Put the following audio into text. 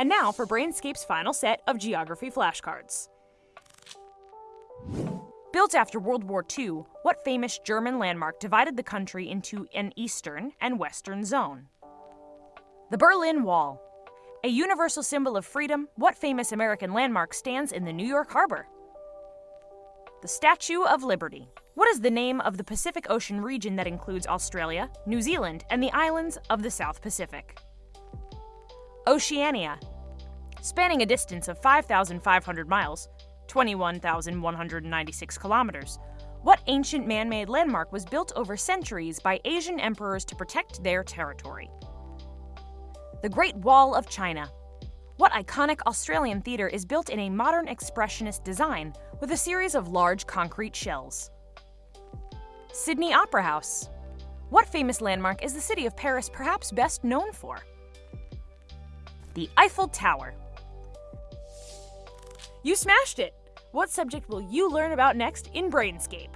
And now for Brainscape's final set of geography flashcards. Built after World War II, what famous German landmark divided the country into an eastern and western zone? The Berlin Wall. A universal symbol of freedom, what famous American landmark stands in the New York Harbor? The Statue of Liberty. What is the name of the Pacific Ocean region that includes Australia, New Zealand, and the islands of the South Pacific? Oceania. Spanning a distance of 5,500 miles, 21,196 kilometers. What ancient man made landmark was built over centuries by Asian emperors to protect their territory? The Great Wall of China. What iconic Australian theatre is built in a modern expressionist design with a series of large concrete shells? Sydney Opera House. What famous landmark is the city of Paris perhaps best known for? The Eiffel Tower. You smashed it! What subject will you learn about next in Brainscape?